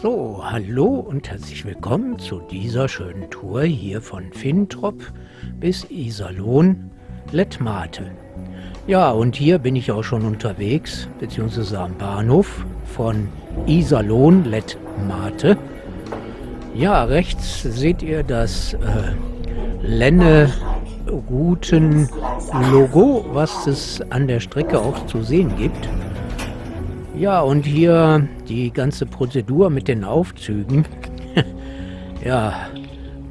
So, hallo und herzlich willkommen zu dieser schönen Tour hier von Fintrop bis Iserlohn Lettmate. Ja, und hier bin ich auch schon unterwegs, beziehungsweise am Bahnhof von Iserlohn Lettmate. Ja, rechts seht ihr das äh, Lenne Routen Logo, was es an der Strecke auch zu sehen gibt. Ja, und hier die ganze Prozedur mit den Aufzügen. ja,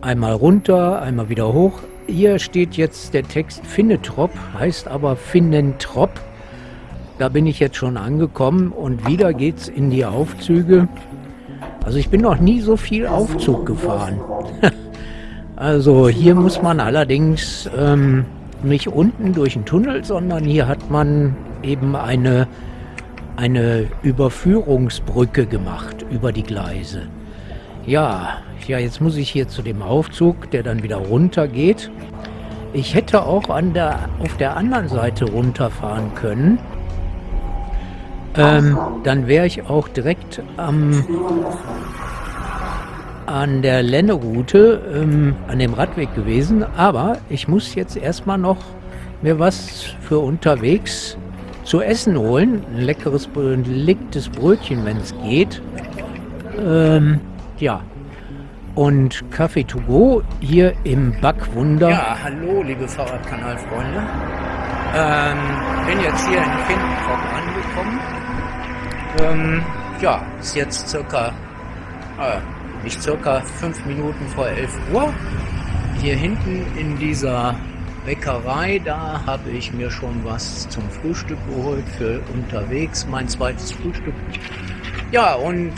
einmal runter, einmal wieder hoch. Hier steht jetzt der Text Finnetrop, heißt aber Finnentrop. Da bin ich jetzt schon angekommen und wieder geht's in die Aufzüge. Also ich bin noch nie so viel Aufzug gefahren. also hier muss man allerdings ähm, nicht unten durch den Tunnel, sondern hier hat man eben eine eine Überführungsbrücke gemacht über die Gleise. Ja, ja, jetzt muss ich hier zu dem Aufzug, der dann wieder runter geht. Ich hätte auch an der, auf der anderen Seite runterfahren können. Ähm, dann wäre ich auch direkt am, an der Lenneroute, ähm, an dem Radweg gewesen. Aber ich muss jetzt erstmal noch mir was für unterwegs zu essen holen. Ein leckeres, belegtes Brötchen, wenn es geht. Ähm, ja. Und Kaffee to go hier im Backwunder. Ja, hallo, liebe Fahrradkanalfreunde. Ähm, bin jetzt hier in Finkenkrog angekommen. Ähm, ja, ist jetzt circa, äh, nicht circa fünf Minuten vor 11 Uhr. Hier hinten in dieser Bäckerei, da habe ich mir schon was zum Frühstück geholt für unterwegs, mein zweites Frühstück. Ja, und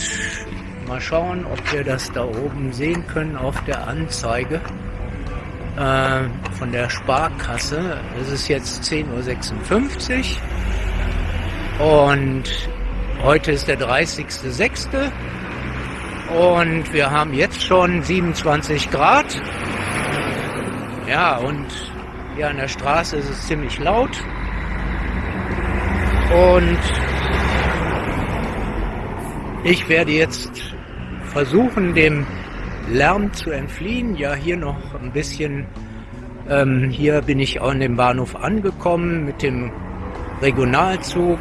mal schauen, ob wir das da oben sehen können auf der Anzeige äh, von der Sparkasse. Es ist jetzt 10.56 Uhr und heute ist der 30.06. Und wir haben jetzt schon 27 Grad. Ja, und hier an der Straße ist es ziemlich laut. Und ich werde jetzt versuchen, dem Lärm zu entfliehen. Ja, hier noch ein bisschen. Ähm, hier bin ich an dem Bahnhof angekommen mit dem Regionalzug.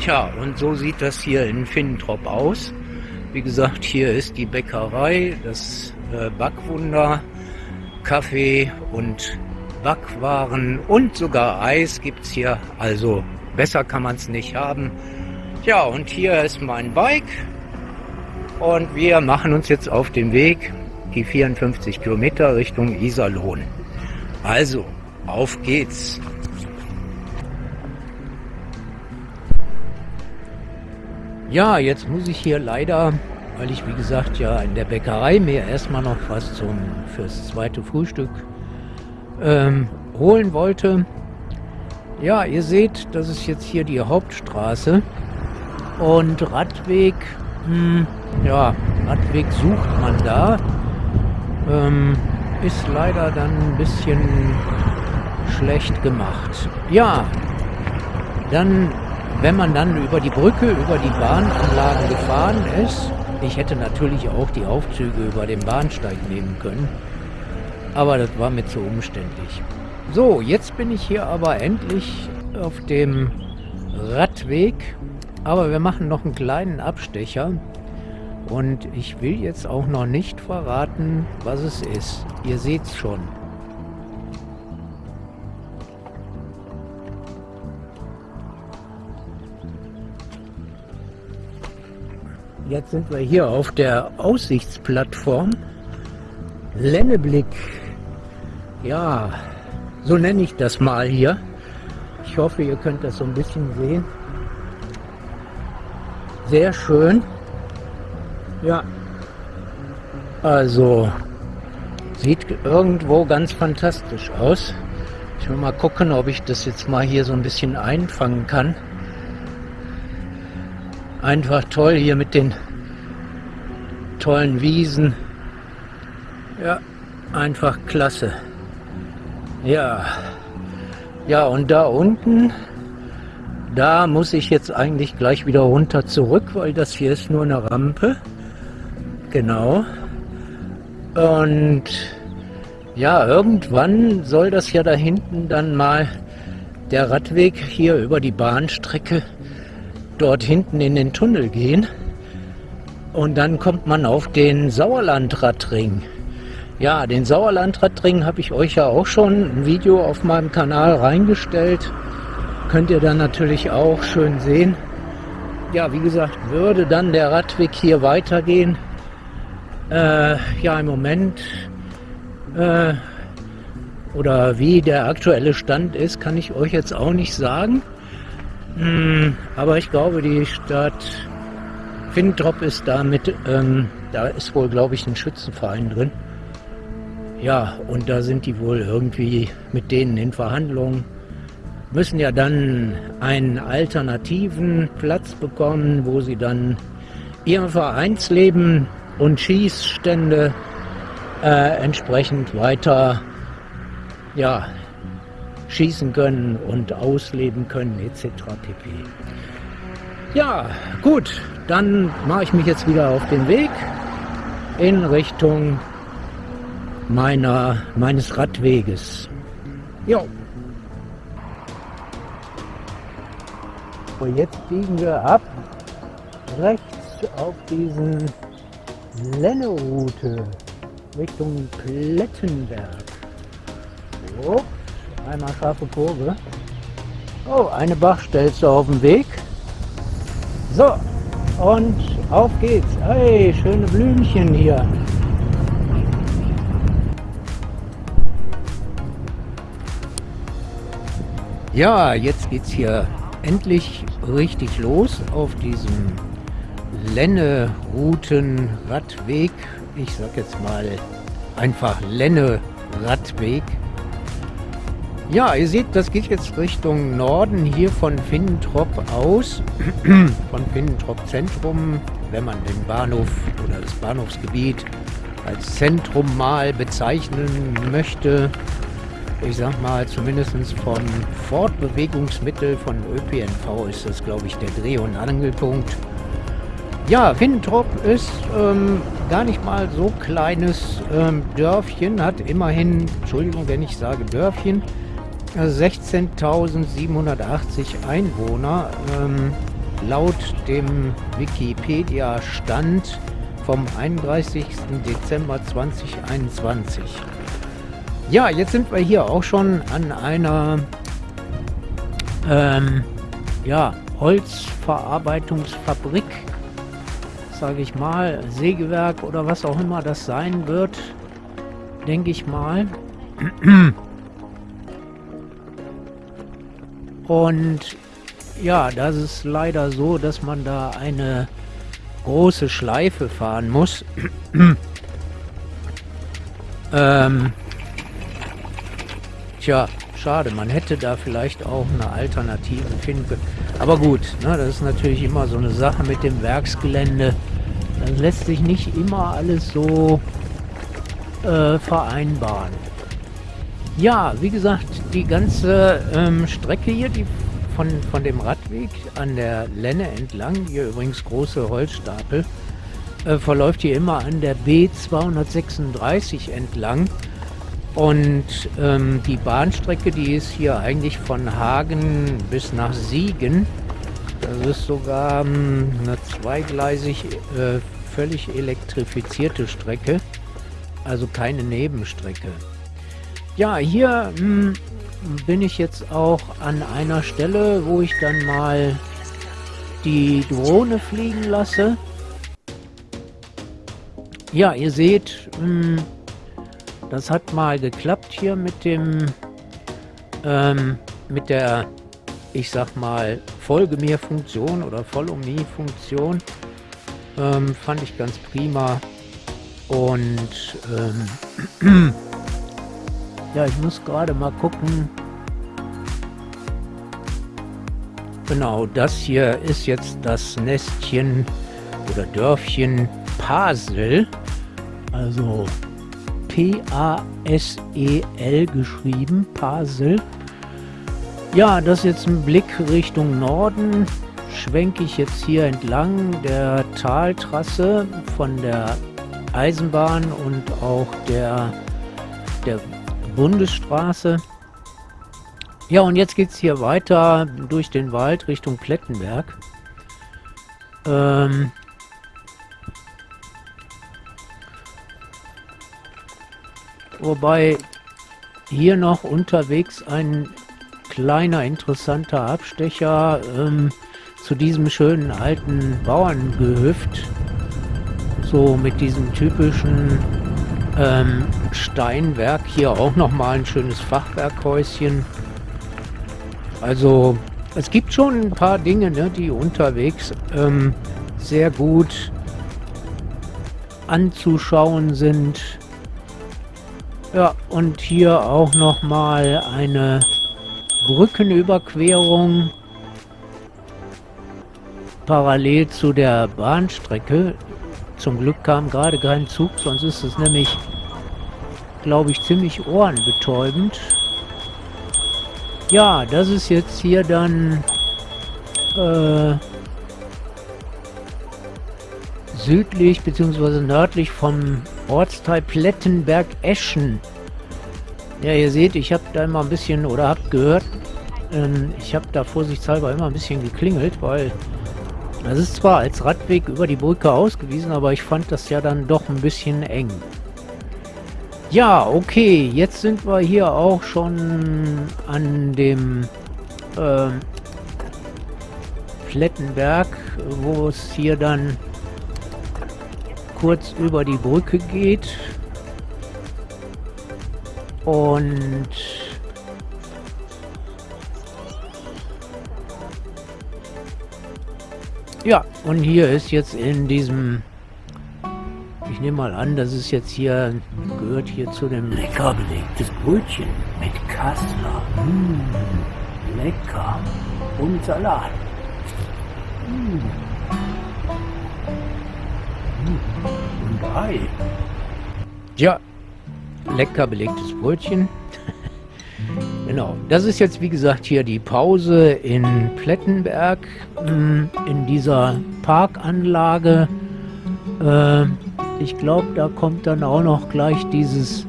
Tja, und so sieht das hier in Finnentrop aus. Wie gesagt, hier ist die Bäckerei, das äh, Backwunder, Kaffee und Backwaren und sogar Eis gibt es hier. Also besser kann man es nicht haben. Ja, und hier ist mein Bike. Und wir machen uns jetzt auf den Weg, die 54 Kilometer Richtung Iserlohn. Also, auf geht's. Ja, jetzt muss ich hier leider, weil ich wie gesagt ja in der Bäckerei mir erstmal noch was zum fürs zweite Frühstück ähm, holen wollte. Ja, ihr seht, das ist jetzt hier die Hauptstraße und Radweg, hm, ja, Radweg sucht man da. Ähm, ist leider dann ein bisschen schlecht gemacht. Ja, dann, wenn man dann über die Brücke, über die Bahnanlagen gefahren ist, ich hätte natürlich auch die Aufzüge über den Bahnsteig nehmen können. Aber das war mir zu umständlich. So, jetzt bin ich hier aber endlich auf dem Radweg. Aber wir machen noch einen kleinen Abstecher. Und ich will jetzt auch noch nicht verraten, was es ist. Ihr seht es schon. Jetzt sind wir hier auf der Aussichtsplattform Lenneblick ja, so nenne ich das mal hier. Ich hoffe, ihr könnt das so ein bisschen sehen. Sehr schön. Ja, also sieht irgendwo ganz fantastisch aus. Ich will mal gucken, ob ich das jetzt mal hier so ein bisschen einfangen kann. Einfach toll hier mit den tollen Wiesen. Ja, einfach klasse. Ja. Ja, und da unten, da muss ich jetzt eigentlich gleich wieder runter zurück, weil das hier ist nur eine Rampe. Genau. Und ja, irgendwann soll das ja da hinten dann mal der Radweg hier über die Bahnstrecke dort hinten in den Tunnel gehen. Und dann kommt man auf den Sauerlandradring. Ja, den Sauerlandradring habe ich euch ja auch schon ein Video auf meinem Kanal reingestellt. Könnt ihr dann natürlich auch schön sehen. Ja, wie gesagt, würde dann der Radweg hier weitergehen. Äh, ja, im Moment äh, oder wie der aktuelle Stand ist, kann ich euch jetzt auch nicht sagen. Hm, aber ich glaube, die Stadt Fintrop ist da mit, ähm, da ist wohl, glaube ich, ein Schützenverein drin. Ja, und da sind die wohl irgendwie mit denen in Verhandlungen. Müssen ja dann einen alternativen Platz bekommen, wo sie dann ihr Vereinsleben und Schießstände äh, entsprechend weiter ja, schießen können und ausleben können etc. pp. Ja, gut, dann mache ich mich jetzt wieder auf den Weg in Richtung meiner, meines Radweges. Jo. Und jetzt biegen wir ab rechts auf diesen Lenneroute Richtung Plettenberg. So, einmal scharfe Kurve. Oh, eine Bachstelze auf dem Weg. So, und auf geht's. Hey, schöne Blümchen hier. Ja, jetzt geht's hier endlich richtig los auf diesem Lenne-Routen-Radweg. Ich sag jetzt mal einfach Lenne-Radweg. Ja, ihr seht, das geht jetzt Richtung Norden hier von Finnentrop aus, von Finnentrop Zentrum, wenn man den Bahnhof oder das Bahnhofsgebiet als Zentrum mal bezeichnen möchte ich sag mal, zumindest vom Fortbewegungsmittel von ÖPNV ist das, glaube ich, der Dreh- und Angelpunkt. Ja, Wintrop ist ähm, gar nicht mal so kleines ähm, Dörfchen, hat immerhin, Entschuldigung, wenn ich sage Dörfchen, 16.780 Einwohner. Ähm, laut dem Wikipedia-Stand vom 31. Dezember 2021. Ja, jetzt sind wir hier auch schon an einer ähm, ja, Holzverarbeitungsfabrik, sage ich mal, Sägewerk oder was auch immer das sein wird, denke ich mal. Und ja, das ist leider so, dass man da eine große Schleife fahren muss. ähm, Tja, schade, man hätte da vielleicht auch eine Alternative finden können. Aber gut, ne, das ist natürlich immer so eine Sache mit dem Werksgelände. Das lässt sich nicht immer alles so äh, vereinbaren. Ja, wie gesagt, die ganze ähm, Strecke hier, die von, von dem Radweg an der Lenne entlang, hier übrigens große Holzstapel, äh, verläuft hier immer an der B236 entlang. Und ähm, die Bahnstrecke, die ist hier eigentlich von Hagen bis nach Siegen. Das ist sogar ähm, eine zweigleisig äh, völlig elektrifizierte Strecke, also keine Nebenstrecke. Ja, hier mh, hm, bin ich jetzt auch an einer Stelle, wo ich dann mal die Drohne fliegen lasse. Ja, ihr seht, mh, hm, das hat mal geklappt hier mit dem, ähm, mit der, ich sag mal, Folge mir Funktion oder Follow me Funktion. Ähm, fand ich ganz prima. Und ähm, ja, ich muss gerade mal gucken. Genau, das hier ist jetzt das Nestchen oder Dörfchen Pasel. Also P-A-S-E-L geschrieben, Pasel. Ja, das ist jetzt ein Blick Richtung Norden. Schwenke ich jetzt hier entlang der Taltrasse von der Eisenbahn und auch der, der Bundesstraße. Ja, und jetzt geht es hier weiter durch den Wald Richtung Plettenberg. Ähm wobei hier noch unterwegs ein kleiner interessanter Abstecher ähm, zu diesem schönen alten Bauerngehöft. So mit diesem typischen ähm, Steinwerk. Hier auch nochmal ein schönes Fachwerkhäuschen. Also es gibt schon ein paar Dinge, ne, die unterwegs ähm, sehr gut anzuschauen sind. Ja, und hier auch nochmal eine Brückenüberquerung parallel zu der Bahnstrecke. Zum Glück kam gerade kein Zug, sonst ist es nämlich, glaube ich, ziemlich ohrenbetäubend. Ja, das ist jetzt hier dann äh, südlich bzw. nördlich vom Ortsteil Plettenberg-Eschen. Ja, ihr seht, ich habe da immer ein bisschen, oder habt gehört, ähm, ich habe da vorsichtshalber immer ein bisschen geklingelt, weil das ist zwar als Radweg über die Brücke ausgewiesen, aber ich fand das ja dann doch ein bisschen eng. Ja, okay, jetzt sind wir hier auch schon an dem äh, Plettenberg, wo es hier dann kurz über die Brücke geht. Und ja, und hier ist jetzt in diesem ich nehme mal an, das ist jetzt hier, gehört hier zu dem... Lecker belegtes Brötchen mit Kassler. Mmh, lecker. Und Salat. Mmh. Und Ei. Ja, lecker belegtes Brötchen. genau, das ist jetzt wie gesagt hier die Pause in Plettenberg, hm, in dieser Parkanlage. Äh, ich glaube, da kommt dann auch noch gleich dieses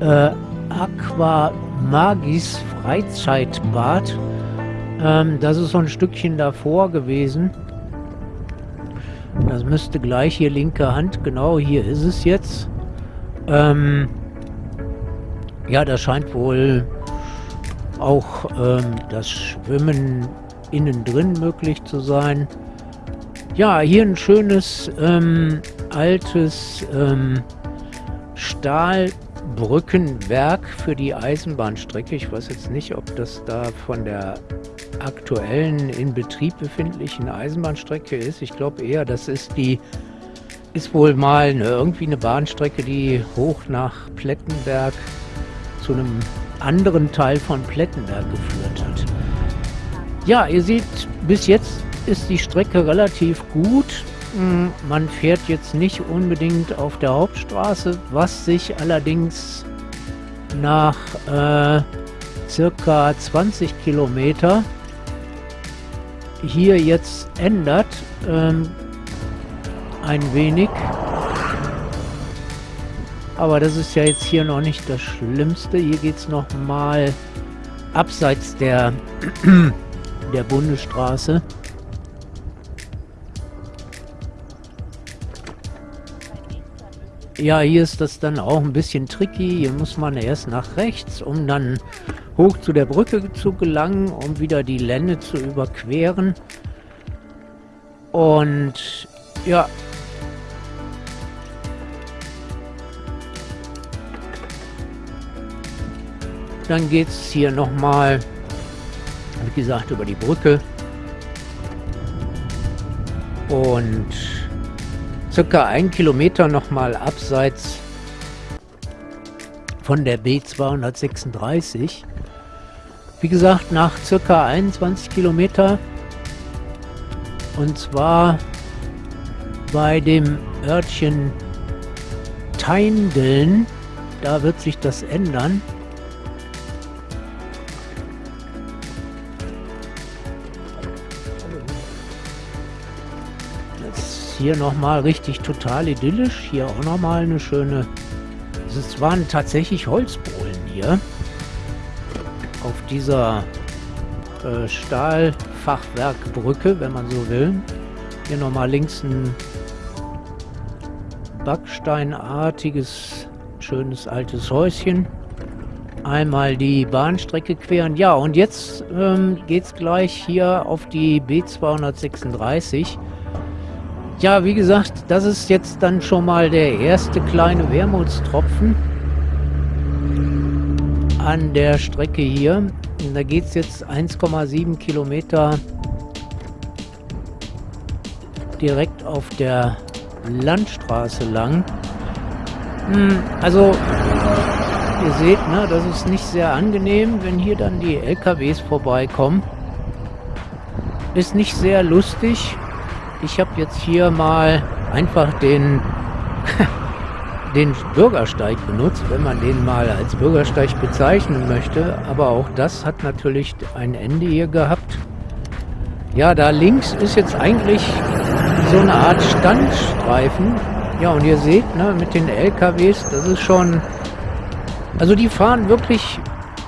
äh, Aqua Magis Freizeitbad. Ähm, das ist so ein Stückchen davor gewesen. Das müsste gleich hier linke Hand, genau hier ist es jetzt. Ähm, ja, da scheint wohl auch ähm, das Schwimmen innen drin möglich zu sein. Ja, hier ein schönes ähm, altes ähm, Stahlbrückenwerk für die Eisenbahnstrecke. Ich weiß jetzt nicht, ob das da von der aktuellen in Betrieb befindlichen Eisenbahnstrecke ist. Ich glaube eher, das ist die ist wohl mal eine, irgendwie eine Bahnstrecke, die hoch nach Plettenberg zu einem anderen Teil von Plettenberg geführt hat. Ja, ihr seht, bis jetzt ist die Strecke relativ gut. Hm, man fährt jetzt nicht unbedingt auf der Hauptstraße, was sich allerdings nach äh, circa 20 Kilometer hier jetzt ändert. Ähm, ein wenig. Aber das ist ja jetzt hier noch nicht das Schlimmste. Hier geht es nochmal abseits der, der Bundesstraße. Ja, hier ist das dann auch ein bisschen tricky. Hier muss man erst nach rechts, um dann hoch zu der Brücke zu gelangen, um wieder die Lände zu überqueren. Und ja. Dann geht es hier nochmal, wie gesagt, über die Brücke. Und circa ein Kilometer nochmal abseits von der B236. Wie gesagt, nach circa 21 Kilometer und zwar bei dem Örtchen Teindeln. Da wird sich das ändern. Hier nochmal richtig total idyllisch. Hier auch nochmal eine schöne... Es waren tatsächlich Holzbohlen hier. Auf dieser äh, Stahlfachwerkbrücke, wenn man so will. Hier nochmal links ein backsteinartiges, schönes altes Häuschen. Einmal die Bahnstrecke queren. Ja, und jetzt ähm, geht es gleich hier auf die B236. Ja, wie gesagt, das ist jetzt dann schon mal der erste kleine Wermutstropfen an der Strecke hier. Da geht es jetzt 1,7 Kilometer direkt auf der Landstraße lang. Hm, also, ihr seht, ne, das ist nicht sehr angenehm, wenn hier dann die LKWs vorbeikommen. Ist nicht sehr lustig. Ich habe jetzt hier mal einfach den, den Bürgersteig benutzt, wenn man den mal als Bürgersteig bezeichnen möchte. Aber auch das hat natürlich ein Ende hier gehabt. Ja, da links ist jetzt eigentlich so eine Art Standstreifen. Ja, und ihr seht, ne, mit den LKWs, das ist schon... Also die fahren wirklich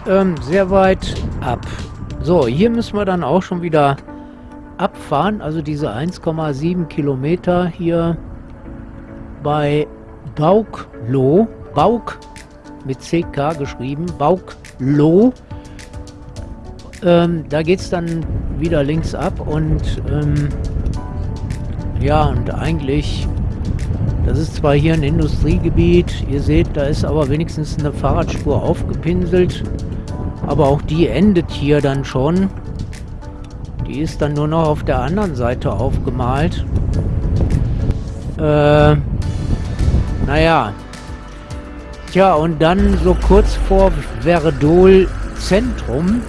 ähm, sehr weit ab. So, hier müssen wir dann auch schon wieder abfahren. Also diese 1,7 Kilometer hier bei Bauklo. Bauk mit CK geschrieben. Bauklo. Ähm, da geht es dann wieder links ab und ähm, ja, und eigentlich, das ist zwar hier ein Industriegebiet, ihr seht, da ist aber wenigstens eine Fahrradspur aufgepinselt, aber auch die endet hier dann schon. Die ist dann nur noch auf der anderen Seite aufgemalt. Äh, naja. Tja, und dann so kurz vor Verdol Zentrum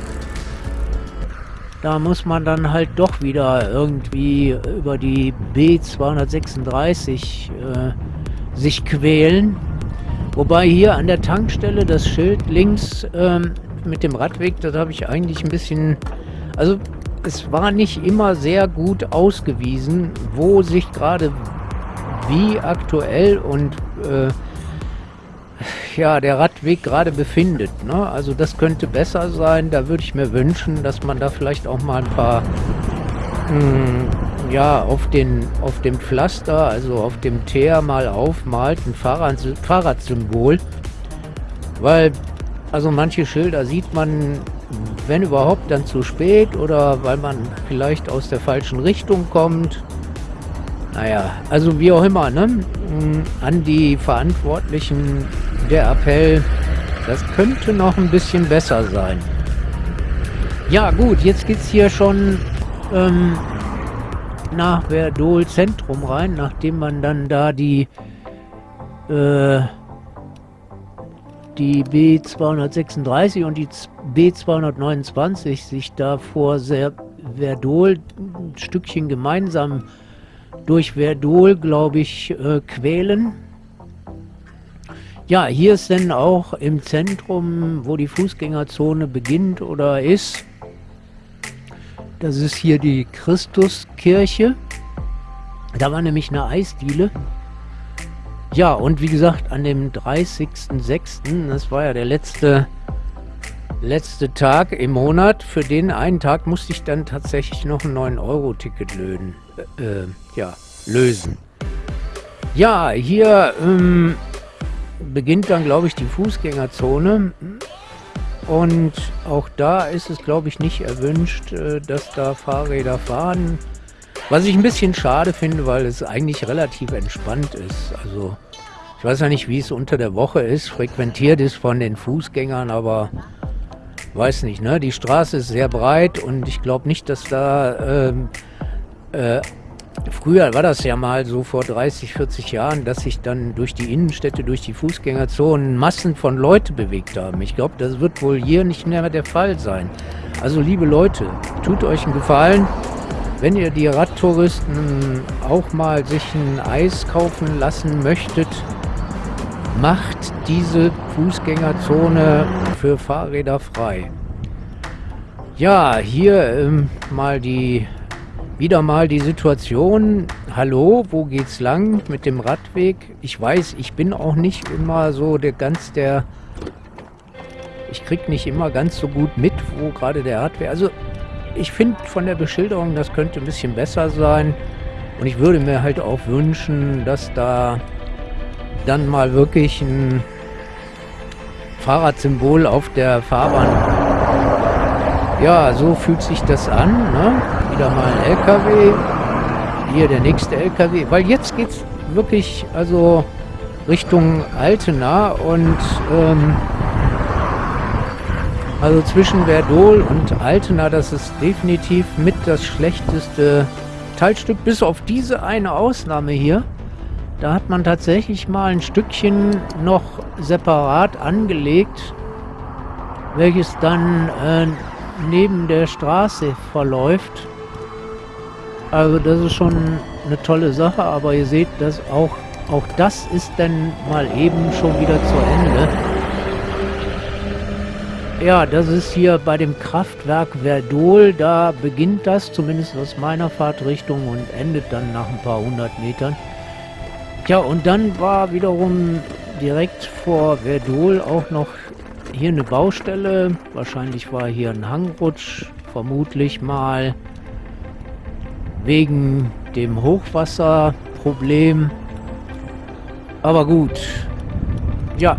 da muss man dann halt doch wieder irgendwie über die B236 äh, sich quälen. Wobei hier an der Tankstelle das Schild links ähm, mit dem Radweg, das habe ich eigentlich ein bisschen... Also es war nicht immer sehr gut ausgewiesen, wo sich gerade wie aktuell und äh, ja, der Radweg gerade befindet. Ne? Also das könnte besser sein. Da würde ich mir wünschen, dass man da vielleicht auch mal ein paar mh, hm, ja, auf, den, auf dem Pflaster, also auf dem Teer mal aufmalt, ein Fahrrad, Fahrradsymbol. Weil, also manche Schilder sieht man, wenn überhaupt, dann zu spät oder weil man vielleicht aus der falschen Richtung kommt. Naja, also wie auch immer, ne? Hm, an die Verantwortlichen der Appell, das könnte noch ein bisschen besser sein. Ja gut, jetzt geht es hier schon ähm, nach Verdol Zentrum rein, nachdem man dann da die äh, die B236 und die B229 sich da vor Verdol ein Stückchen gemeinsam durch Verdol, glaube ich, äh, quälen. Ja, hier ist dann auch im Zentrum, wo die Fußgängerzone beginnt oder ist. Das ist hier die Christuskirche. Da war nämlich eine Eisdiele. Ja, und wie gesagt, an dem 30.06., das war ja der letzte, letzte Tag im Monat, für den einen Tag musste ich dann tatsächlich noch ein 9-Euro-Ticket lösen. Äh, ja, lösen. Ja, hier ähm, beginnt dann, glaube ich, die Fußgängerzone. Und auch da ist es, glaube ich, nicht erwünscht, äh, dass da Fahrräder fahren. Was ich ein bisschen schade finde, weil es eigentlich relativ entspannt ist. Also ich weiß ja nicht, wie es unter der Woche ist, frequentiert ist von den Fußgängern, aber weiß nicht, ne? Die Straße ist sehr breit und ich glaube nicht, dass da ähm, äh, Früher war das ja mal so vor 30, 40 Jahren, dass sich dann durch die Innenstädte, durch die Fußgängerzonen Massen von Leuten bewegt haben. Ich glaube, das wird wohl hier nicht mehr der Fall sein. Also liebe Leute, tut euch einen Gefallen, wenn ihr die Radtouristen auch mal sich ein Eis kaufen lassen möchtet, macht diese Fußgängerzone für Fahrräder frei. Ja, hier ähm, mal die wieder mal die Situation hallo, wo geht's lang mit dem Radweg? Ich weiß, ich bin auch nicht immer so der ganz der... Ich krieg nicht immer ganz so gut mit, wo gerade der Radweg... Also, ich finde von der Beschilderung, das könnte ein bisschen besser sein. Und ich würde mir halt auch wünschen, dass da dann mal wirklich ein Fahrradsymbol auf der Fahrbahn. Ja, so fühlt sich das an. Ne? Wieder mal ein LKW. Hier der nächste LKW. Weil jetzt geht es wirklich also Richtung Altena und ähm, also zwischen Verdol und Altena, das ist definitiv mit das schlechteste Teilstück, bis auf diese eine Ausnahme hier. Da hat man tatsächlich mal ein Stückchen noch separat angelegt, welches dann äh, neben der Straße verläuft. Also das ist schon eine tolle Sache, aber ihr seht, dass auch, auch das ist dann mal eben schon wieder zu Ende. Ja, das ist hier bei dem Kraftwerk Verdol. Da beginnt das, zumindest aus meiner Fahrtrichtung und endet dann nach ein paar hundert Metern. Ja, und dann war wiederum direkt vor Verdol auch noch hier eine Baustelle. Wahrscheinlich war hier ein Hangrutsch, vermutlich mal wegen dem Hochwasserproblem. Aber gut. Ja,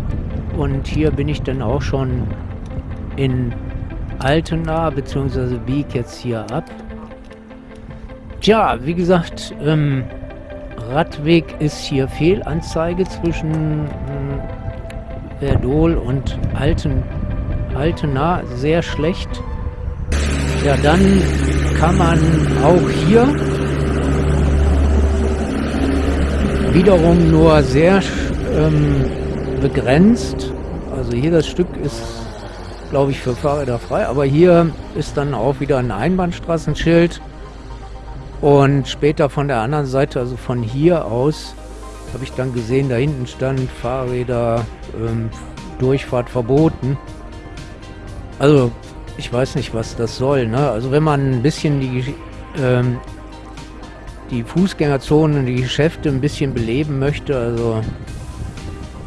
und hier bin ich dann auch schon in Altena, beziehungsweise biege jetzt hier ab. Tja, wie gesagt, ähm, Radweg ist hier Fehlanzeige zwischen äh, Verdol und Alten, Altena. Sehr schlecht. Ja, dann kann man auch hier wiederum nur sehr ähm, begrenzt. Also hier das Stück ist, glaube ich, für Fahrräder frei. Aber hier ist dann auch wieder ein Einbahnstraßenschild. Und später von der anderen Seite, also von hier aus, habe ich dann gesehen, da hinten stand Fahrräder, ähm, Durchfahrt verboten. Also ich weiß nicht, was das soll. Ne? Also wenn man ein bisschen die, ähm, die Fußgängerzonen, die Geschäfte ein bisschen beleben möchte, also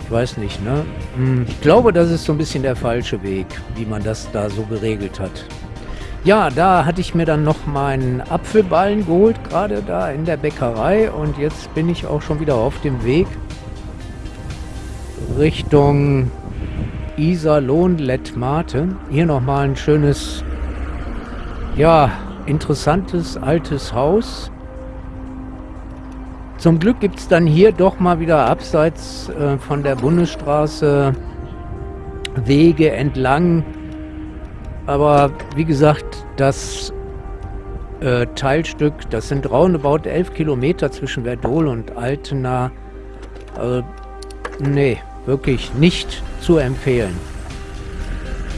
ich weiß nicht. Ne? Hm, ich glaube, das ist so ein bisschen der falsche Weg, wie man das da so geregelt hat. Ja, da hatte ich mir dann noch meinen Apfelballen geholt, gerade da in der Bäckerei. Und jetzt bin ich auch schon wieder auf dem Weg Richtung Iserlohn-Lettmate. Hier nochmal ein schönes, ja, interessantes altes Haus. Zum Glück gibt es dann hier doch mal wieder abseits äh, von der Bundesstraße Wege entlang aber wie gesagt, das äh, Teilstück, das sind roundabout 11 Kilometer zwischen Verdol und Altena. Also, nee, wirklich nicht zu empfehlen.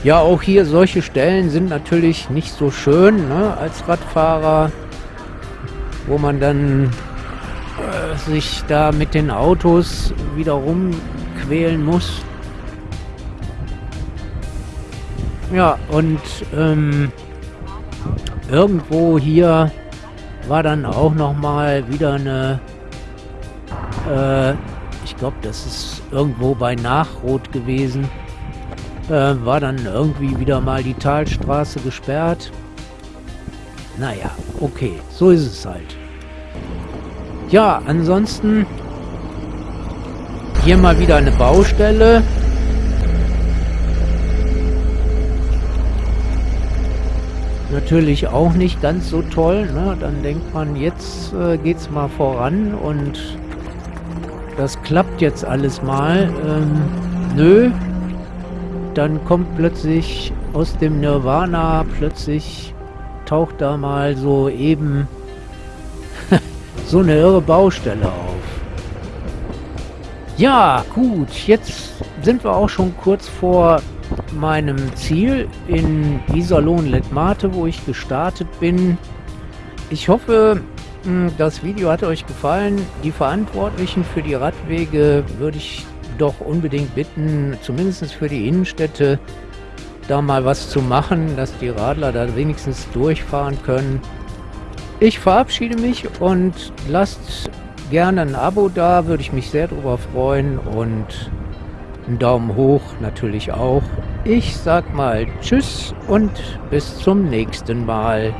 Ja, auch hier solche Stellen sind natürlich nicht so schön ne, als Radfahrer, wo man dann äh, sich da mit den Autos wieder rumquälen muss. Ja, und ähm, irgendwo hier war dann auch noch mal wieder eine, äh, ich glaube, das ist irgendwo bei Nachrot gewesen, äh, war dann irgendwie wieder mal die Talstraße gesperrt. Naja, okay, so ist es halt. Ja, ansonsten hier mal wieder eine Baustelle. natürlich auch nicht ganz so toll. Ne? Dann denkt man, jetzt äh, es mal voran und das klappt jetzt alles mal. Ähm, nö. Dann kommt plötzlich aus dem Nirvana, plötzlich taucht da mal so eben so eine irre Baustelle auf. Ja, gut, jetzt sind wir auch schon kurz vor meinem Ziel in Iserlohn-Letmate, wo ich gestartet bin. Ich hoffe, hm, das Video hat euch gefallen. Die Verantwortlichen für die Radwege würde ich doch unbedingt bitten, zumindest für die Innenstädte, da mal was zu machen, dass die Radler da wenigstens durchfahren können. Ich verabschiede mich und lasst gerne ein Abo da, würde ich mich sehr darüber freuen und einen Daumen hoch natürlich auch. Ich sag mal Tschüss und bis zum nächsten Mal.